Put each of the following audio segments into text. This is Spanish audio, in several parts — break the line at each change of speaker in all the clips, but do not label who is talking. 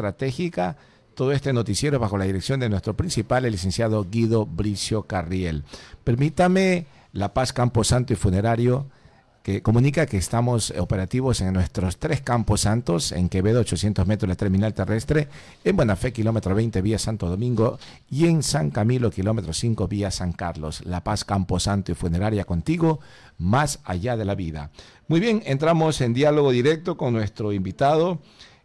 estratégica. Todo este noticiero bajo la dirección de nuestro principal, el licenciado Guido Bricio Carriel. Permítame, La Paz Campo Santo y Funerario que comunica que estamos operativos en nuestros tres campos santos, en Quevedo, 800 metros la terminal terrestre, en Buenafé, kilómetro 20, vía Santo Domingo, y en San Camilo, kilómetro 5, vía San Carlos. La Paz, Campo Santo y Funeraria contigo, más allá de la vida. Muy bien, entramos en diálogo directo con nuestro invitado.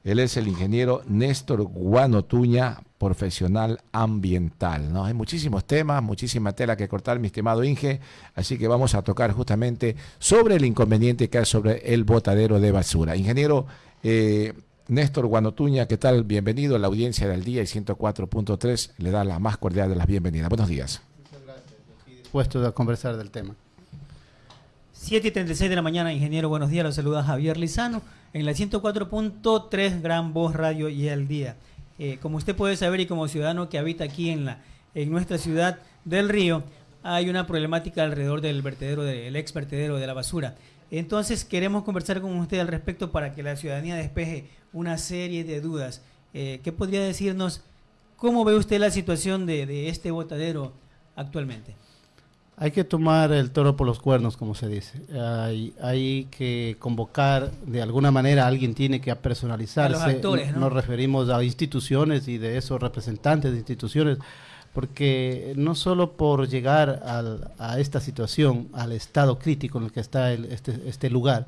Él es el ingeniero Néstor Guanotuña, profesional ambiental. ¿no? Hay muchísimos temas, muchísima tela que cortar, mi estimado Inge, así que vamos a tocar justamente sobre el inconveniente que hay sobre el botadero de basura. Ingeniero eh, Néstor Guanotuña, ¿qué tal? Bienvenido a la audiencia del día y 104.3 le da la más cordial de las bienvenidas. Buenos días. Muchas
gracias. Estoy dispuesto a conversar del tema. 7 y 36 de la mañana, ingeniero, buenos días. Los saluda Javier Lizano en la 104.3 Gran Voz Radio y el día. Eh, como usted puede saber y como ciudadano que habita aquí en, la, en nuestra ciudad del río, hay una problemática alrededor del vertedero, del ex vertedero de la basura. Entonces queremos conversar con usted al respecto para que la ciudadanía despeje una serie de dudas. Eh, ¿Qué podría decirnos? ¿Cómo ve usted la situación de, de este botadero actualmente?
Hay que tomar el toro por los cuernos, como se dice. Hay, que convocar, de alguna manera, alguien tiene que personalizarse. Nos referimos a instituciones y de esos representantes de instituciones, porque no solo por llegar a esta situación, al estado crítico en el que está este, este, lugar,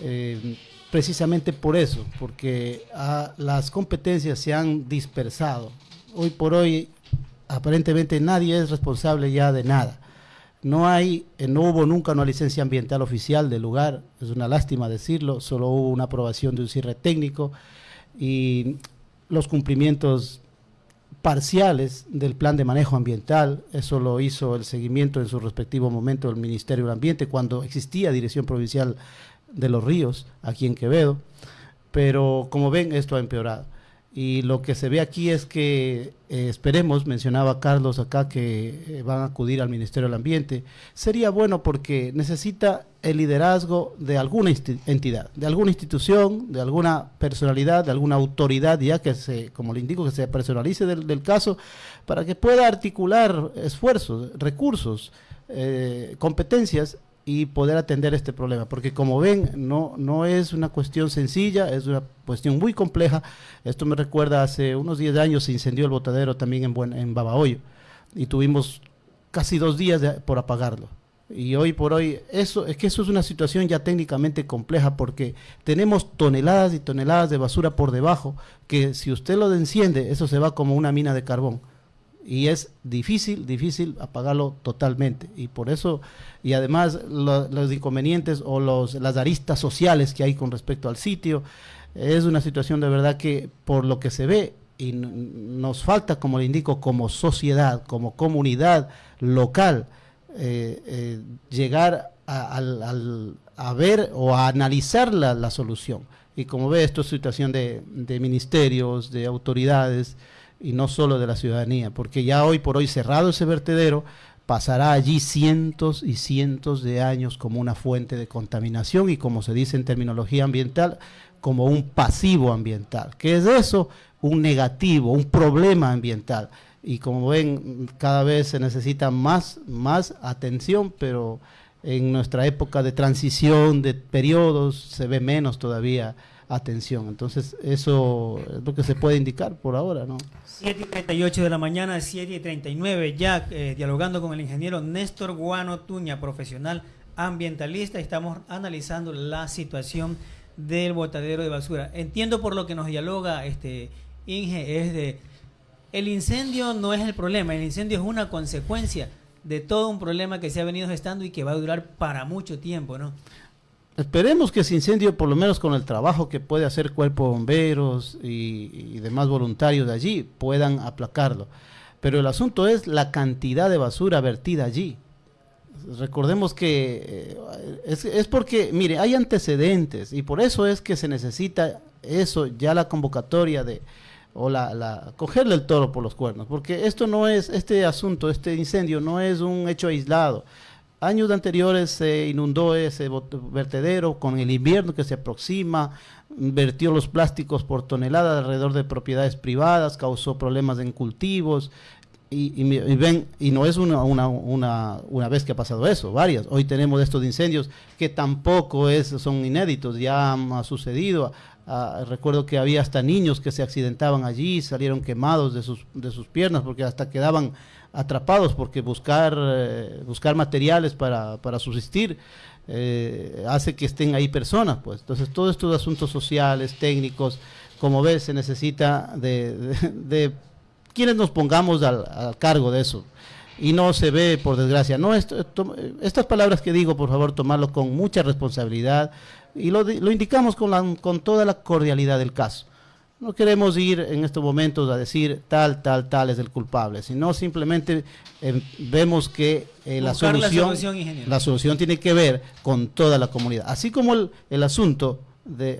eh, precisamente por eso, porque las competencias se han dispersado. Hoy por hoy, aparentemente nadie es responsable ya de nada no hay, eh, no hubo nunca una licencia ambiental oficial del lugar, es una lástima decirlo, solo hubo una aprobación de un cierre técnico y los cumplimientos parciales del plan de manejo ambiental, eso lo hizo el seguimiento en su respectivo momento del Ministerio del Ambiente cuando existía Dirección Provincial de los Ríos aquí en Quevedo, pero como ven esto ha empeorado. Y lo que se ve aquí es que eh, esperemos, mencionaba Carlos acá, que eh, van a acudir al Ministerio del Ambiente. Sería bueno porque necesita el liderazgo de alguna entidad, de alguna institución, de alguna personalidad, de alguna autoridad, ya que se, como le indico, que se personalice del, caso, para que pueda articular esfuerzos, recursos, eh, competencias y poder atender este problema, porque como ven, no, no es una cuestión sencilla, es una cuestión muy compleja. Esto me recuerda hace unos 10 años se incendió el botadero también en, Buen, en Babahoyo y tuvimos casi dos días por apagarlo. Y hoy por hoy, eso es que eso es una situación ya técnicamente compleja porque tenemos toneladas y toneladas de basura por debajo que si usted lo enciende, eso se va como una mina de carbón y es difícil, difícil apagarlo totalmente. Y por eso, y además los inconvenientes o los, las aristas sociales que hay con respecto al sitio, es una situación de verdad que por lo que se ve y nos falta, como le indico, como sociedad, como comunidad local, eh, eh, llegar a, a, ver o a analizar la, la, solución. Y como ve, esto es situación de, de ministerios, de autoridades, y no solo de la ciudadanía, porque ya hoy por hoy cerrado ese vertedero, pasará allí cientos y cientos de años como una fuente de contaminación y como se dice en terminología ambiental, como un pasivo ambiental. ¿Qué es eso? Un negativo, un problema ambiental. Y como ven, cada vez se necesita más, más atención, pero en nuestra época de transición, de periodos, se ve menos todavía atención. Entonces, eso es lo que se puede indicar por ahora, ¿no?
7 y 38 de la mañana, 7 y 39, ya eh, dialogando con el ingeniero Néstor Guano Tuña, profesional ambientalista, estamos analizando la situación del botadero de basura. Entiendo por lo que nos dialoga este Inge, es de el incendio no es el problema, el incendio es una consecuencia de todo un problema que se ha venido gestando y que va a durar para mucho tiempo, ¿no?
Esperemos que ese incendio, por lo menos con el trabajo que puede hacer Cuerpo Bomberos y, demás voluntarios de allí, puedan aplacarlo. Pero el asunto es la cantidad de basura vertida allí. Recordemos que eh, es, porque, mire, hay antecedentes y por eso es que se necesita eso, ya la convocatoria de, o la, la, cogerle el toro por los cuernos, porque esto no es, este asunto, este incendio no es un hecho aislado Años anteriores se inundó ese vertedero con el invierno que se aproxima, vertió los plásticos por tonelada alrededor de propiedades privadas, causó problemas en cultivos. Y, ven, y no es una, una, una, una, vez que ha pasado eso, varias. Hoy tenemos estos incendios que tampoco es, son inéditos, ya ha sucedido. Ah, recuerdo que había hasta niños que se accidentaban allí, salieron quemados de sus, de sus piernas porque hasta quedaban atrapados porque buscar, eh, buscar materiales para, para subsistir eh, hace que estén ahí personas. pues Entonces, todos estos asuntos sociales, técnicos, como ves, se necesita de, quienes nos pongamos al, cargo de eso. Y no se ve, por desgracia. no Estas palabras que digo, por favor, tomarlo con mucha responsabilidad y lo, lo indicamos con, con toda la cordialidad del caso. No queremos ir en estos momentos a decir tal, tal, tal es el culpable, sino simplemente eh, vemos que eh, la, solución, la, solución, tiene que ver con toda la comunidad. Así como el, asunto de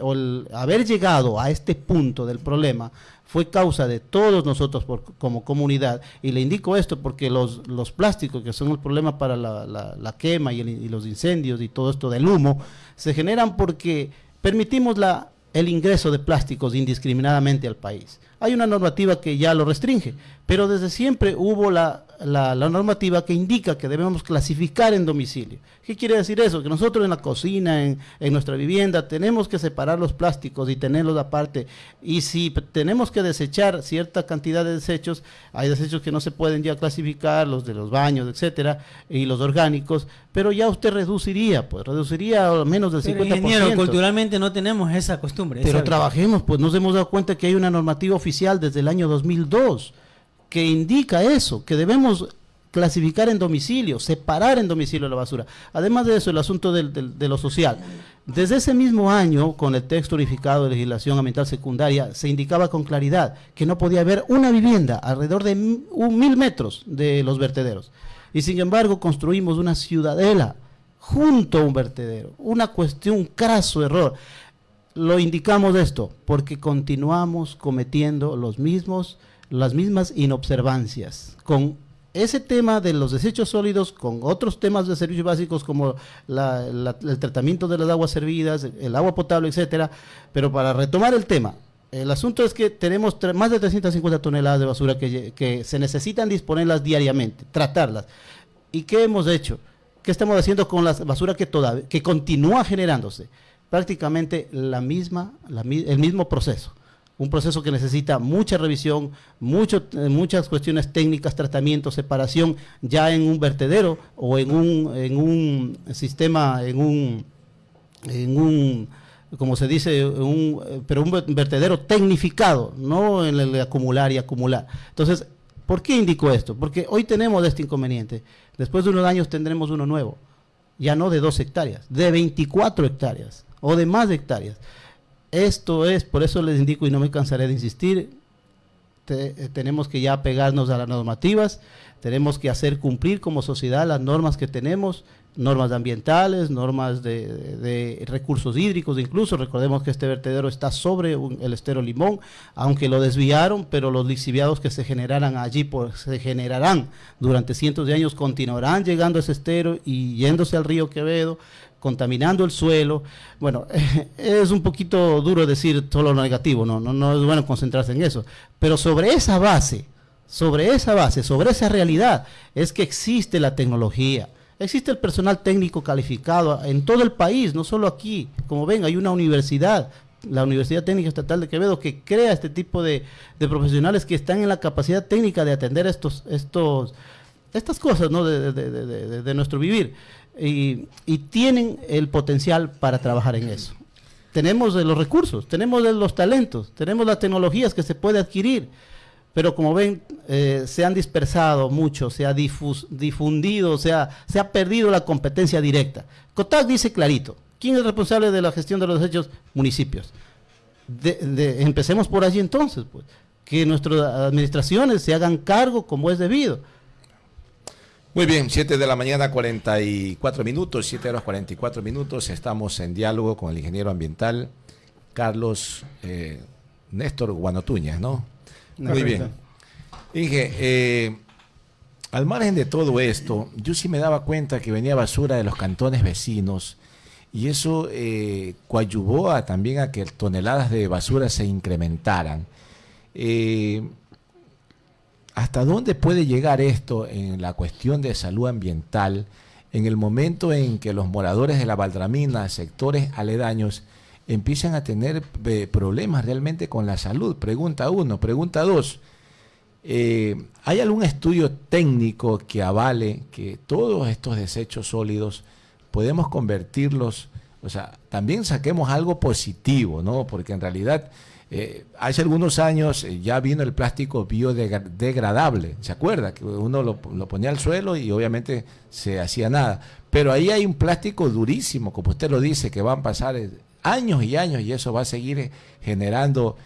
haber llegado a este punto del problema fue causa de todos nosotros como comunidad, y le indico esto porque los, los plásticos, que son el problema para la, quema y, y los incendios y todo esto del humo, se generan porque permitimos la el ingreso de plásticos indiscriminadamente al país. Hay una normativa que ya lo restringe, pero desde siempre hubo la, la, normativa que indica que debemos clasificar en domicilio. ¿Qué quiere decir eso? Que nosotros en la cocina, en, en nuestra vivienda, tenemos que separar los plásticos y tenerlos aparte. Y si tenemos que desechar cierta cantidad de desechos, hay desechos que no se pueden ya clasificar, los de los baños, etcétera, y los orgánicos, pero ya usted reduciría, pues reduciría al menos del pero 50%. Ingeniero,
culturalmente no tenemos esa costumbre.
Pero trabajemos, pues nos hemos dado cuenta que hay una normativa oficial desde el año 2002 que indica eso, que debemos clasificar en domicilio, separar en domicilio la basura. Además de eso, el asunto de lo social. Desde ese mismo año, con el texto unificado de legislación ambiental secundaria, se indicaba con claridad que no podía haber una vivienda alrededor de un mil metros de los vertederos. Y sin embargo, construimos una ciudadela junto a un vertedero. Una cuestión, un craso error. Lo indicamos esto porque continuamos cometiendo los mismos las mismas inobservancias con ese tema de los desechos sólidos con otros temas de servicios básicos como el tratamiento de las aguas servidas, el agua potable, etcétera. Pero para retomar el tema, el asunto es que tenemos más de 350 toneladas de basura que, se necesitan disponerlas diariamente, tratarlas. ¿Y qué hemos hecho? ¿Qué estamos haciendo con la basura que, todavía, que continúa generándose? Prácticamente la misma, el mismo proceso un proceso que necesita mucha revisión, eh, muchas cuestiones técnicas, tratamiento, separación, ya en un vertedero o en un, en un sistema, en un, en un como se dice, un, pero un vertedero tecnificado, no en el acumular y acumular. Entonces, ¿por qué indico esto? Porque hoy tenemos este inconveniente. Después de unos años tendremos uno nuevo, ya no de dos hectáreas, de 24 hectáreas o de más hectáreas. Esto es, por eso les indico y no me cansaré de insistir, tenemos que ya pegarnos a las normativas, tenemos que hacer cumplir como sociedad las normas que tenemos, normas ambientales, normas de, recursos hídricos, incluso recordemos que este vertedero está sobre el estero Limón, aunque lo desviaron, pero los lixiviados que se generarán allí, pues, se generarán durante cientos de años, continuarán llegando a ese estero y yéndose al río Quevedo, contaminando el suelo. Bueno, es un poquito duro decir todo lo negativo, no, no, no es bueno concentrarse en eso. Pero sobre esa base, sobre esa base, sobre esa realidad, es que existe la tecnología. Existe el personal técnico calificado en todo el país, no solo aquí. Como ven, hay una universidad, la Universidad Técnica Estatal de Quevedo, que crea este tipo de, profesionales que están en la capacidad técnica de atender estos, estos, estas cosas ¿no? de, de nuestro vivir y, tienen el potencial para trabajar en eso. Tenemos los recursos, tenemos los talentos, tenemos las tecnologías que se puede adquirir, pero como ven, eh, se han dispersado mucho, se ha difundido, se ha, perdido la competencia directa. COTAC dice clarito, ¿quién es responsable de la gestión de los desechos? Municipios. empecemos por allí entonces, pues, que nuestras administraciones se hagan cargo como es debido
muy bien, 7 de la mañana, 44 minutos, 7 horas 44 minutos. Estamos en diálogo con el ingeniero ambiental Carlos eh, Néstor Guanotuña, ¿no? Muy bien. Inge, eh, al margen de todo esto, yo sí me daba cuenta que venía basura de los cantones vecinos y eso eh, coadyuvó a, también a que toneladas de basura se incrementaran. Eh, ¿Hasta dónde puede llegar esto en la cuestión de salud ambiental en el momento en que los moradores de la Valdramina, sectores aledaños, empiezan a tener eh, problemas realmente con la salud? Pregunta uno. Pregunta dos. Eh, ¿Hay algún estudio técnico que avale que todos estos desechos sólidos podemos convertirlos, o sea, también saquemos algo positivo, ¿no? Porque en realidad eh, hace algunos años eh, ya vino el plástico biodegradable, ¿se acuerda? Que uno lo, ponía al suelo y obviamente se hacía nada. Pero ahí hay un plástico durísimo, como usted lo dice, que van a pasar eh, años y años y eso va a seguir generando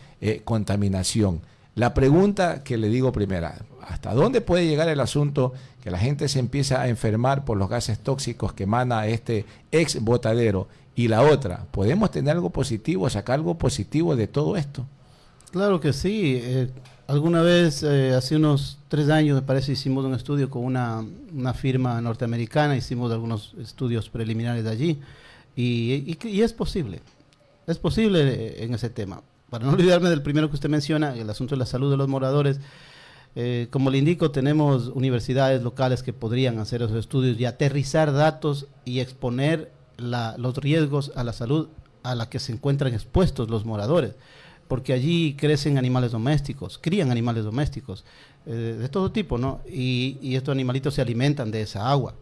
contaminación. La pregunta que le digo primera, ¿hasta dónde puede llegar el asunto que la gente se empieza a enfermar por los gases tóxicos que emana este ex botadero? Y la otra, ¿podemos tener algo positivo, sacar algo positivo de todo esto?
Claro que sí. Eh, alguna vez, eh, hace unos tres años, me parece, hicimos un estudio con una, firma norteamericana, hicimos algunos estudios preliminares allí, y, y es posible, es posible eh, en ese tema. Para no olvidarme del primero que usted menciona, el asunto de la salud de los moradores, eh, como le indico, tenemos universidades locales que podrían hacer esos estudios y aterrizar datos y exponer los riesgos a la salud a la que se encuentran expuestos los moradores, porque allí crecen animales domésticos, crían animales domésticos eh, de todo tipo, ¿no? Y, estos animalitos se alimentan de esa agua.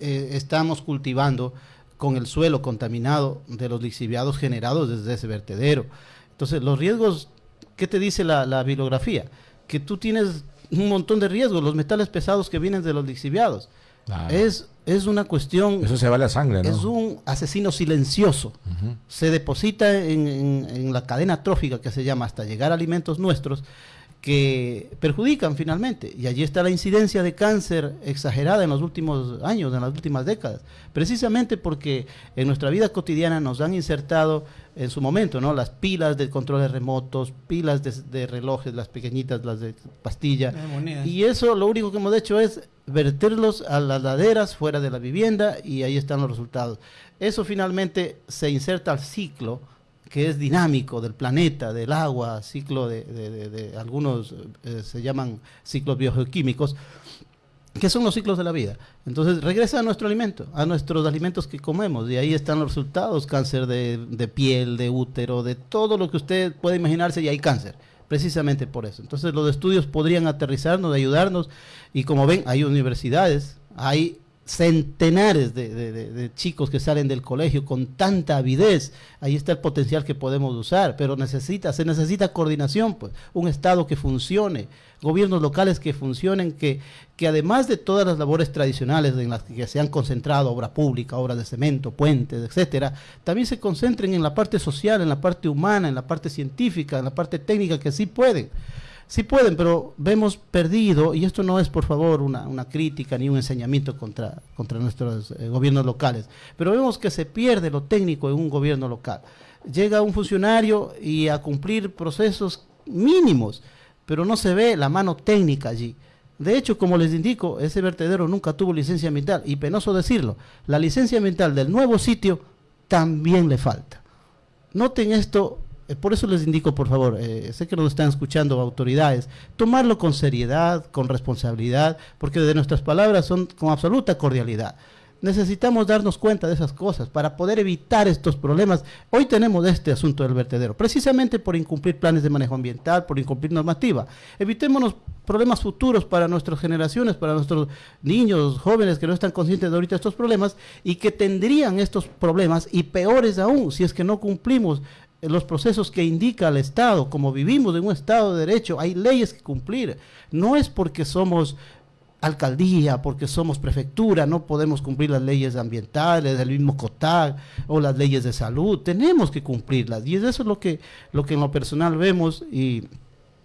Eh, estamos cultivando con el suelo contaminado de los lixiviados generados desde ese vertedero. Entonces, los riesgos ¿Qué te dice la, bibliografía? Que tú tienes un montón de riesgos, los metales pesados que vienen de los lixiviados. Es, es una cuestión...
Eso se va a la sangre, ¿no?
Es un asesino silencioso. Se deposita en, en, la cadena trófica que se llama hasta llegar a alimentos nuestros que perjudican finalmente. Y allí está la incidencia de cáncer exagerada en los últimos años, en las últimas décadas, precisamente porque en nuestra vida cotidiana nos han insertado en su momento, ¿no? Las pilas de controles remotos, pilas de, relojes, las pequeñitas, las de pastilla. Y eso lo único que hemos hecho es verterlos a las laderas fuera de la vivienda y ahí están los resultados. Eso finalmente se inserta al ciclo que es dinámico del planeta, del agua, ciclo de, algunos eh, se llaman ciclos biogeoquímicos, que son los ciclos de la vida. Entonces regresa a nuestro alimento, a nuestros alimentos que comemos, y ahí están los resultados, cáncer de, piel, de útero, de todo lo que usted puede imaginarse y hay cáncer, precisamente por eso. Entonces los estudios podrían aterrizarnos, ayudarnos, y como ven, hay universidades, hay centenares de, chicos que salen del colegio con tanta avidez, ahí está el potencial que podemos usar, pero necesita, se necesita coordinación, pues, un Estado que funcione, gobiernos locales que funcionen, que, que además de todas las labores tradicionales en las que se han concentrado, obra pública, obras de cemento, puentes, etcétera, también se concentren en la parte social, en la parte humana, en la parte científica, en la parte técnica, que sí pueden. Sí pueden, pero vemos perdido, y esto no es por favor una, crítica ni un enseñamiento contra, contra nuestros eh, gobiernos locales, pero vemos que se pierde lo técnico en un gobierno local. Llega un funcionario y a cumplir procesos mínimos, pero no se ve la mano técnica allí. De hecho, como les indico, ese vertedero nunca tuvo licencia ambiental, y penoso decirlo, la licencia ambiental del nuevo sitio también le falta. Noten esto por eso les indico, por favor, eh, sé que nos están escuchando autoridades, tomarlo con seriedad, con responsabilidad, porque de nuestras palabras son con absoluta cordialidad. Necesitamos darnos cuenta de esas cosas para poder evitar estos problemas. Hoy tenemos este asunto del vertedero, precisamente por incumplir planes de manejo ambiental, por incumplir normativa. Evitémonos problemas futuros para nuestras generaciones, para nuestros niños, jóvenes que no están conscientes de ahorita estos problemas y que tendrían estos problemas y peores aún si es que no cumplimos los procesos que indica el Estado, como vivimos en un Estado de Derecho, hay leyes que cumplir. No es porque somos alcaldía, porque somos prefectura, no podemos cumplir las leyes ambientales, del mismo COTAG o las leyes de salud, tenemos que cumplirlas. Y eso es lo que, lo que en lo personal vemos y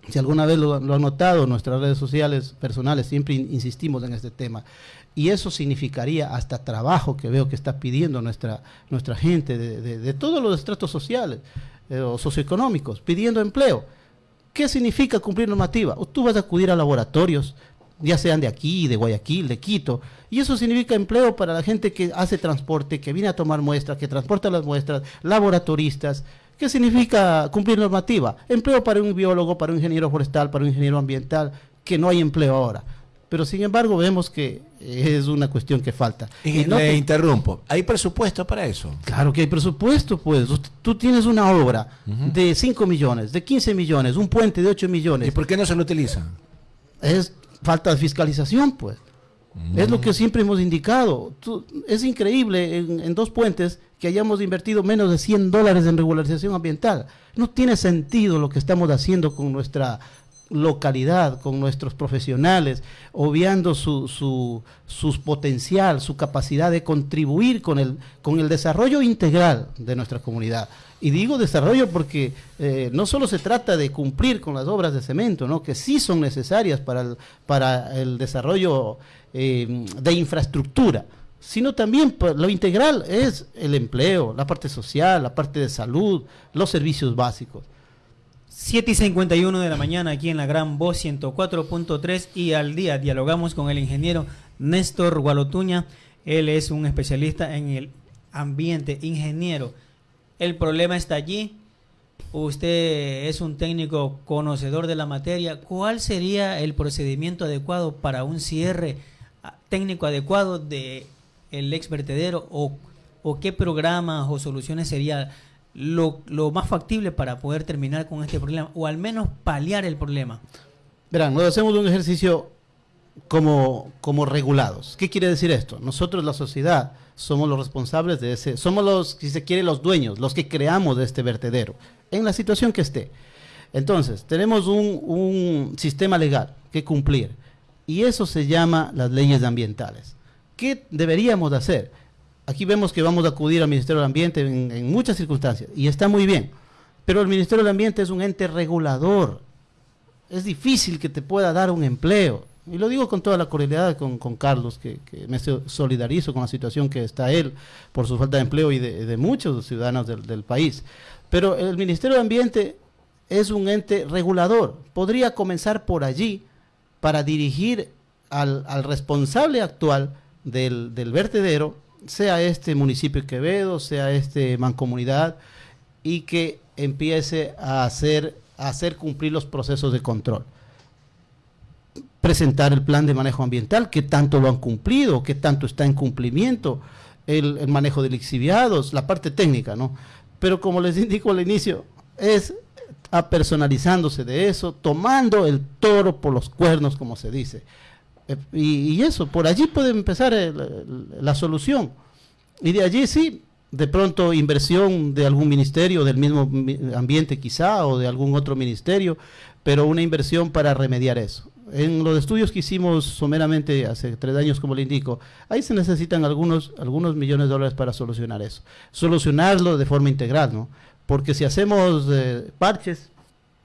si alguna vez lo, lo han notado en nuestras redes sociales personales, siempre insistimos en este tema y eso significaría hasta trabajo que veo que está pidiendo nuestra, nuestra gente de, todos los estratos sociales eh, o socioeconómicos, pidiendo empleo. ¿Qué significa cumplir normativa? Tú vas a acudir a laboratorios ya sean de aquí, de Guayaquil, de Quito. Y eso significa empleo para la gente que hace transporte, que viene a tomar muestras, que transporta las muestras, laboratoristas. ¿Qué significa cumplir normativa? Empleo para un biólogo, para un ingeniero forestal, para un ingeniero ambiental, que no hay empleo ahora. Pero sin embargo vemos que es una cuestión que falta.
Y, no le interrumpo. ¿Hay presupuesto para eso?
Claro que hay presupuesto, pues. Tú tienes una obra de 5 millones, de 15 millones, un puente de 8 millones.
¿Y por qué no se lo utiliza?
Es falta de fiscalización, pues. Es lo que siempre hemos indicado. es increíble en, dos puentes que hayamos invertido menos de 100 dólares en regularización ambiental. No tiene sentido lo que estamos haciendo con nuestra localidad, con nuestros profesionales, obviando su, su, potencial, su capacidad de contribuir con el, con el desarrollo integral de nuestra comunidad. Y digo desarrollo porque eh, no solo se trata de cumplir con las obras de cemento, ¿no? que sí son necesarias para el, para el desarrollo eh, de infraestructura, sino también lo integral es el empleo, la parte social, la parte de salud, los servicios básicos.
7 y 51 de la mañana aquí en la Gran Voz 104.3 y al día dialogamos con el ingeniero Néstor Gualotuña. Él es un especialista en el ambiente, ingeniero. El problema está allí. Usted es un técnico conocedor de la materia. ¿Cuál sería el procedimiento adecuado para un cierre ah, técnico adecuado de el ex o, o qué programas o soluciones sería lo, más factible para poder terminar con este problema o al menos paliar el problema?
Verán, nos hacemos un ejercicio como, como regulados. ¿Qué quiere decir esto? Nosotros, la sociedad, somos los responsables de ese, somos los, si se quiere, los dueños, los que creamos este vertedero, en la situación que esté. Entonces, tenemos un, un sistema legal que cumplir y eso se llama las leyes ambientales. ¿Qué deberíamos hacer? Aquí vemos que vamos a acudir al Ministerio del Ambiente en, muchas circunstancias y está muy bien, pero el Ministerio del Ambiente es un ente regulador. Es difícil que te pueda dar un empleo. Y lo digo con toda la cordialidad con, Carlos, que, me solidarizo con la situación que está él por su falta de empleo y de, muchos ciudadanos del, país. Pero el Ministerio del Ambiente es un ente regulador. Podría comenzar por allí para dirigir al, responsable actual del vertedero sea este municipio de Quevedo, sea este mancomunidad, y que empiece a hacer, a hacer cumplir los procesos de control. Presentar el plan de manejo ambiental, que tanto lo han cumplido, que tanto está en cumplimiento, el, manejo de lixiviados, la parte técnica, ¿no? Pero como les indico al inicio, es apersonalizándose de eso, tomando el toro por los cuernos, como se dice. Y, eso, por allí puede empezar la solución. Y de allí sí, de pronto inversión de algún ministerio, del mismo ambiente quizá, o de algún otro ministerio, pero una inversión para remediar eso. En los estudios que hicimos someramente hace tres años, como le indico, ahí se necesitan algunos, algunos millones de dólares para solucionar eso. Solucionarlo de forma integral, ¿no? Porque si hacemos eh, parches,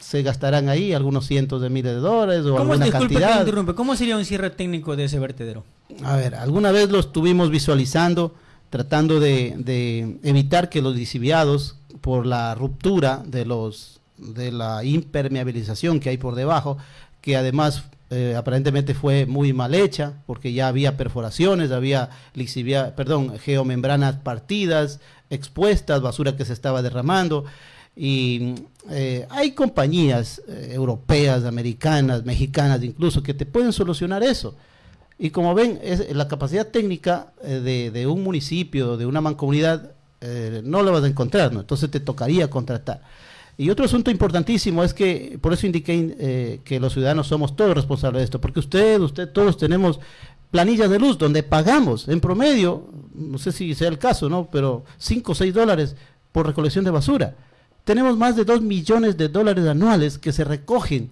se gastarán ahí algunos cientos de miles de dólares o alguna cantidad.
¿Cómo sería un cierre técnico de ese vertedero?
A ver, alguna vez lo estuvimos visualizando tratando de, evitar que los lisiviados, por la ruptura de, los, de la impermeabilización que hay por debajo, que además eh, aparentemente fue muy mal hecha, porque ya había perforaciones, había lixivia, perdón, geomembranas partidas, expuestas, basura que se estaba derramando. Y eh, hay compañías eh, europeas, americanas, mexicanas incluso, que te pueden solucionar eso. Y como ven, la capacidad técnica eh, de, un municipio, de una mancomunidad, no la vas a encontrar, ¿no? Entonces te tocaría contratar. Y otro asunto importantísimo es que, por eso indiqué que los ciudadanos somos todos responsables de esto, porque usted, usted, todos tenemos planillas de luz donde pagamos en promedio, no sé si sea el caso, ¿no? Pero 5 o 6 dólares por recolección de basura. Tenemos más de 2 millones de dólares anuales que se recogen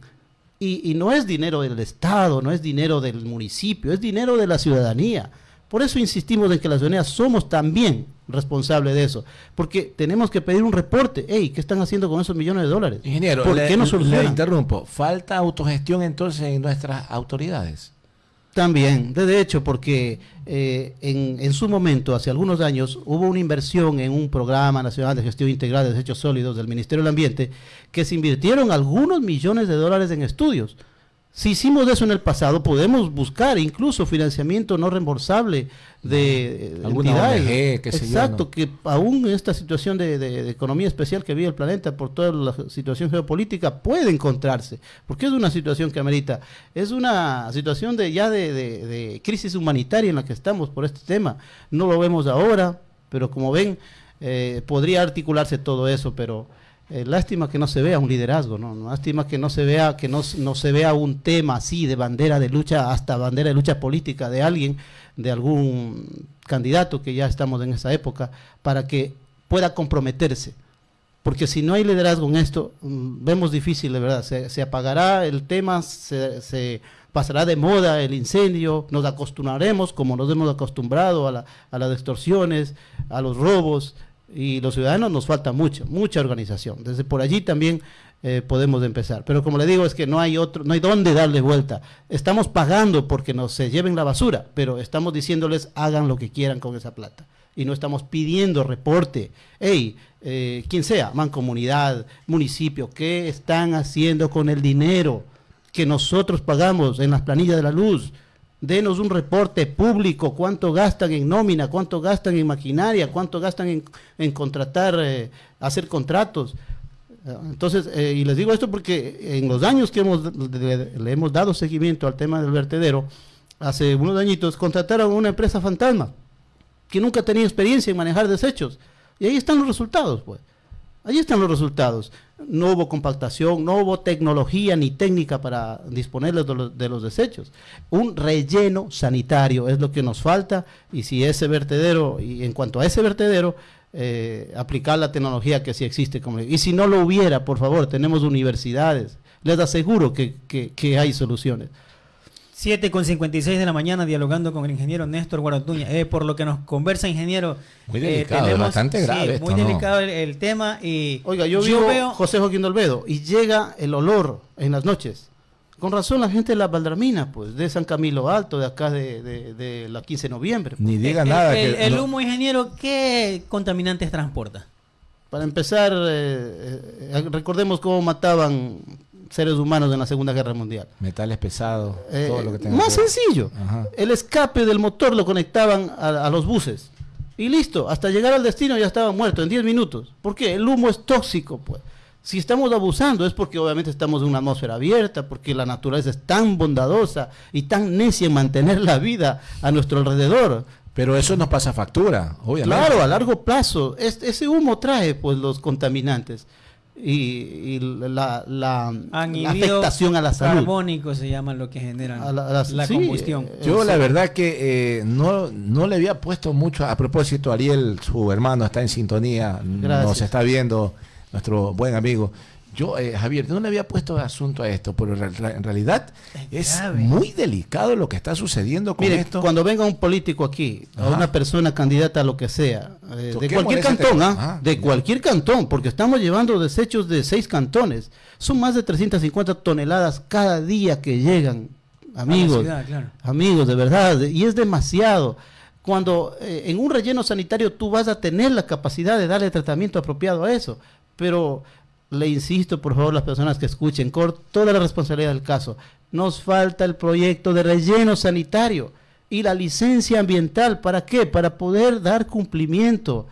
y, no es dinero del Estado, no es dinero del municipio, es dinero de la ciudadanía. Por eso insistimos en que la ciudadanía somos también responsables de eso, porque tenemos que pedir un reporte. Hey, ¿qué están haciendo con esos millones de dólares?
Ingeniero, ¿por qué no le interrumpo. ¿Falta autogestión entonces en nuestras autoridades?
También, de hecho, porque eh, en, su momento, hace algunos años, hubo una inversión en un programa nacional de gestión integral de desechos sólidos del Ministerio del Ambiente, que se invirtieron algunos millones de dólares en estudios. Si hicimos eso en el pasado, podemos buscar incluso financiamiento no reembolsable de
eh, entidades.
ONG, Exacto, que aún en esta situación de, economía especial que vive el planeta por toda la situación geopolítica puede encontrarse, porque es una situación que amerita, es una situación de ya de, crisis humanitaria en la que estamos por este tema. No lo vemos ahora, pero como ven, eh, podría articularse todo eso, pero eh, lástima que no se vea un liderazgo, ¿no? Lástima que no se vea que no, no, se vea un tema así de bandera de lucha hasta bandera de lucha política de alguien, de algún candidato que ya estamos en esa época, para que pueda comprometerse. Porque si no hay liderazgo en esto, mm, vemos difícil, de verdad. Se, apagará el tema, se, pasará de moda el incendio, nos acostumbraremos, como nos hemos acostumbrado a, la, a las extorsiones, a los robos, y los ciudadanos nos falta mucho, mucha organización. Desde por allí también eh, podemos empezar. Pero como le digo, es que no hay otro, no hay dónde darle vuelta. Estamos pagando porque nos se lleven la basura, pero estamos diciéndoles hagan lo que quieran con esa plata. Y no estamos pidiendo reporte. Hey, eh, quien sea, mancomunidad, municipio, ¿qué están haciendo con el dinero que nosotros pagamos en las planillas de la luz? Denos un reporte público, cuánto gastan en nómina, cuánto gastan en maquinaria, cuánto gastan en, contratar, eh, hacer contratos. Entonces, eh, y les digo esto porque en los años que hemos, le, hemos dado seguimiento al tema del vertedero, hace unos añitos contrataron una empresa fantasma que nunca tenía experiencia en manejar desechos. Y ahí están los resultados, pues. Ahí están los resultados. No hubo compactación, no hubo tecnología ni técnica para disponer de los, de los, desechos. Un relleno sanitario es lo que nos falta y si ese vertedero, y en cuanto a ese vertedero, eh, aplicar la tecnología que sí existe. Como, y si no lo hubiera, por favor, tenemos universidades. Les aseguro que hay soluciones.
7 con 56 de la mañana dialogando con el ingeniero Néstor Guaratuña. Eh, por lo que nos conversa, ingeniero.
Muy eh, delicado, bastante grave.
muy delicado el, tema. Y
Oiga, yo, veo José Joaquín Dolvedo y llega el olor en las noches. Con razón la gente de la Valdramina, pues, de San Camilo Alto, de acá de, la 15 de noviembre.
Ni diga nada.
El, el humo, ingeniero, ¿qué contaminantes transporta?
Para empezar, eh, recordemos cómo mataban seres humanos en la Segunda Guerra Mundial.
Metales pesados,
eh, todo lo que tenga Más sencillo. El escape del motor lo conectaban a, los buses. Y listo, hasta llegar al destino ya estaban muertos en 10 minutos. ¿Por qué? El humo es tóxico, pues. Si estamos abusando es porque obviamente estamos en una atmósfera abierta, porque la naturaleza es tan bondadosa y tan necia en mantener la vida a nuestro alrededor.
Pero eso nos pasa factura, obviamente.
Claro, a largo plazo. ese humo trae pues los contaminantes y, la, la, afectación a la salud.
Carbónico se llama lo que genera la, combustión.
Eh, yo la verdad que eh, no, no le había puesto mucho, a propósito, Ariel, su hermano, está en sintonía, nos está viendo, nuestro buen amigo. Yo, eh, Javier, no le había puesto asunto a esto, pero en realidad es, muy delicado lo que está sucediendo con esto.
Cuando venga un político aquí, o una persona candidata a lo que sea, eh, de cualquier cantón, ¿ah? Ah, de cualquier cantón, porque estamos llevando desechos de seis cantones, son más de 350 toneladas cada día que llegan, amigos, amigos, de verdad, y es demasiado. Cuando eh, en un relleno sanitario tú vas a tener la capacidad de darle tratamiento apropiado a eso, pero le insisto, por favor, las personas que escuchen, con toda la responsabilidad del caso, nos falta el proyecto de relleno sanitario y la licencia ambiental. ¿Para qué? Para poder dar cumplimiento,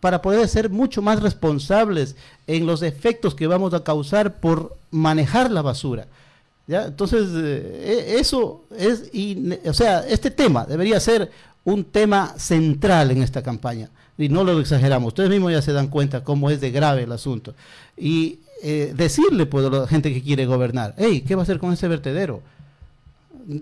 para poder ser mucho más responsables en los efectos que vamos a causar por manejar la basura. Entonces, eh, e, eso es, o sea, este tema debería ser un tema central en esta campaña y no lo exageramos. Ustedes mismos ya se dan cuenta cómo es de grave el asunto. Y eh, decirle pues, a la gente que quiere gobernar, hey, ¿qué va a hacer con ese vertedero?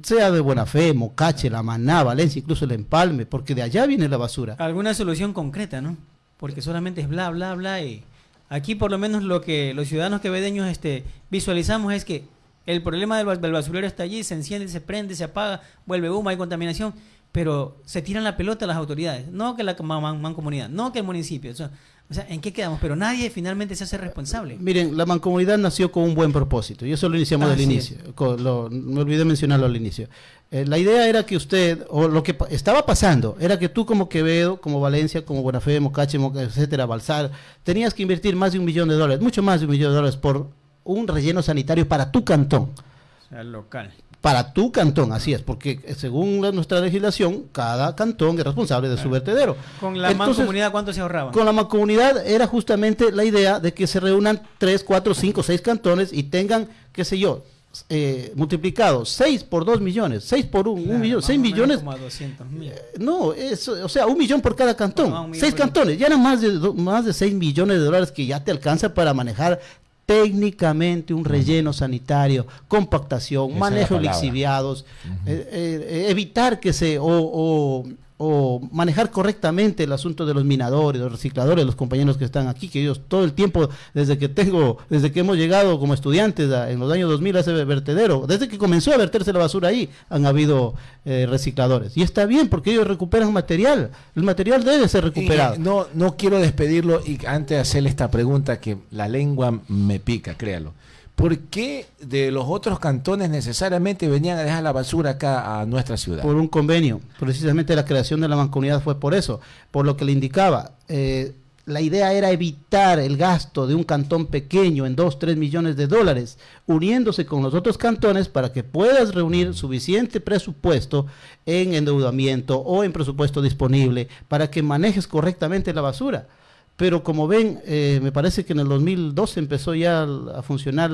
Sea de buena fe, Mocache, La Maná, Valencia, incluso el Empalme, porque de allá viene la basura.
Alguna solución concreta, ¿no? Porque solamente es bla, bla, bla. Y aquí por lo menos lo que los ciudadanos quevedeños este, visualizamos es que el problema del, basurero está allí, se enciende, se prende, se apaga, vuelve humo, hay contaminación pero se tiran la pelota las autoridades, no que la mancomunidad, no que el municipio. O sea, ¿en qué quedamos? Pero nadie finalmente se hace responsable.
Miren, la mancomunidad nació con un buen propósito, y eso lo iniciamos al inicio, me olvidé mencionarlo al inicio. Eh, la idea era que usted, o lo que estaba pasando, era que tú como Quevedo, como Valencia, como Buenafé, Mocache, etcétera, Balsar, tenías que invertir más de un millón de dólares, mucho más de un millón de dólares por un relleno sanitario para tu cantón.
Al local
para tu cantón, así es, porque eh, según nuestra legislación, cada cantón es responsable de su vertedero.
¿Con la mancomunidad cuánto se ahorraba?
Con la mancomunidad era justamente la idea de que se reúnan 3, 4, 5, 6 cantones y tengan, qué sé yo, eh, multiplicado 6 por 2 millones, 6 por 1, un, millón, 6 millones. Como 200 mil. Eh, no, es, o sea, un millón por cada cantón. 6 cantones, ya eran más de, más de 6 millones de dólares que ya te alcanza para manejar técnicamente un relleno sanitario, compactación, manejo de lixiviados, eh, eh, evitar que se o, o, manejar correctamente el asunto de los minadores, los recicladores, los compañeros que están aquí, que ellos todo el tiempo, desde que tengo, desde que hemos llegado como estudiantes en los años 2000 a ese vertedero, desde que comenzó a verterse la basura ahí, han habido eh, recicladores. Y está bien porque ellos recuperan material, el material debe ser recuperado.
no, no quiero despedirlo y antes de hacerle esta pregunta que la lengua me pica, créalo. ¿Por qué de los otros cantones necesariamente venían a dejar la basura acá a nuestra ciudad?
Por un convenio. Precisamente la creación de la mancomunidad fue por eso, por lo que le indicaba. Eh, la idea era evitar el gasto de un cantón pequeño en 2, 3 millones de dólares, uniéndose con los otros cantones para que puedas reunir suficiente presupuesto en endeudamiento o en presupuesto disponible para que manejes correctamente la basura pero como ven, eh, me parece que en el 2012 empezó ya a funcionar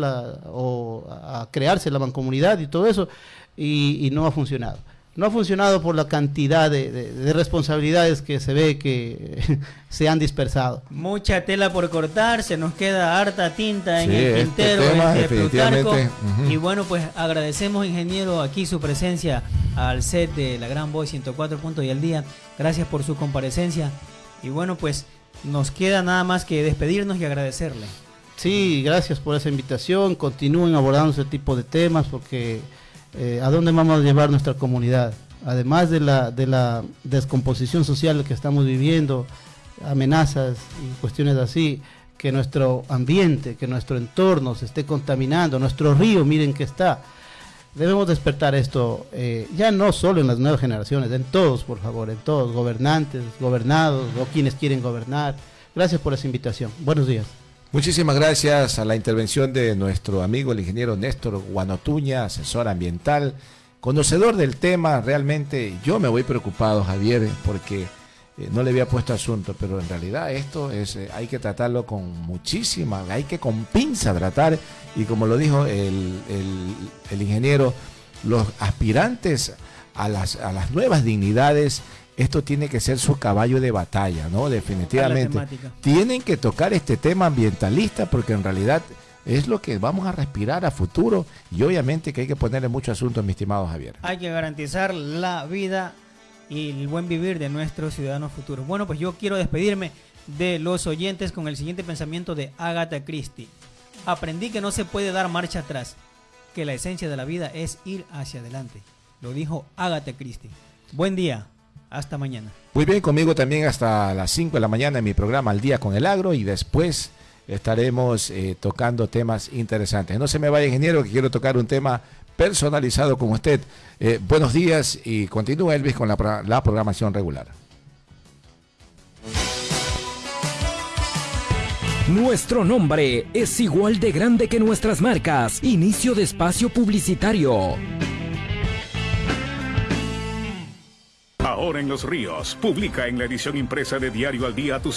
o a crearse la mancomunidad y todo eso, y, no ha funcionado. No ha funcionado por la cantidad de, responsabilidades que se ve que se han dispersado.
Mucha tela por cortar, se nos queda harta tinta en el este tintero, este Y bueno, pues agradecemos, ingeniero, aquí su presencia al set de la Gran Voz 104 puntos y al día. Gracias por su comparecencia. Y bueno, pues nos queda nada más que despedirnos y agradecerle.
Sí, gracias por esa invitación. Continúen abordando ese tipo de temas porque eh, ¿a dónde vamos a llevar nuestra comunidad? Además de la, de la descomposición social que estamos viviendo, amenazas y cuestiones así, que nuestro ambiente, que nuestro entorno se esté contaminando, nuestro río, miren que está debemos despertar esto, eh, ya no solo en las nuevas generaciones, en todos, por favor, en todos, gobernantes, gobernados o quienes quieren gobernar. Gracias por esa invitación. Buenos días.
Muchísimas gracias a la intervención de nuestro amigo el ingeniero Néstor Guanotuña, asesor ambiental, conocedor del tema. Realmente yo me voy preocupado, Javier, porque eh, no le había puesto asunto, pero en realidad esto es, eh, hay que tratarlo con muchísima, hay que con pinza tratar y como lo dijo el, ingeniero, los aspirantes a las, a las nuevas dignidades, esto tiene que ser su caballo de batalla, ¿no? Definitivamente. Tienen que tocar este tema ambientalista porque en realidad es lo que vamos a respirar a futuro y obviamente que hay que ponerle mucho asunto, mi estimado Javier.
Hay que garantizar la vida y el buen vivir de nuestros ciudadanos futuros. Bueno, pues yo quiero despedirme de los oyentes con el siguiente pensamiento de Agatha Christie aprendí que no se puede dar marcha atrás, que la esencia de la vida es ir hacia adelante. Lo dijo Agatha Christie. Buen día, hasta mañana.
Muy bien, conmigo también hasta las 5 de la mañana en mi programa Al Día con el Agro y después estaremos eh, tocando temas interesantes. No se me vaya, ingeniero, que quiero tocar un tema personalizado con usted. Eh, buenos días y continúa Elvis con la, la programación regular.
Nuestro nombre es igual de grande que nuestras marcas. Inicio de espacio publicitario.
Ahora en Los Ríos, publica en la edición impresa de Diario al Día tus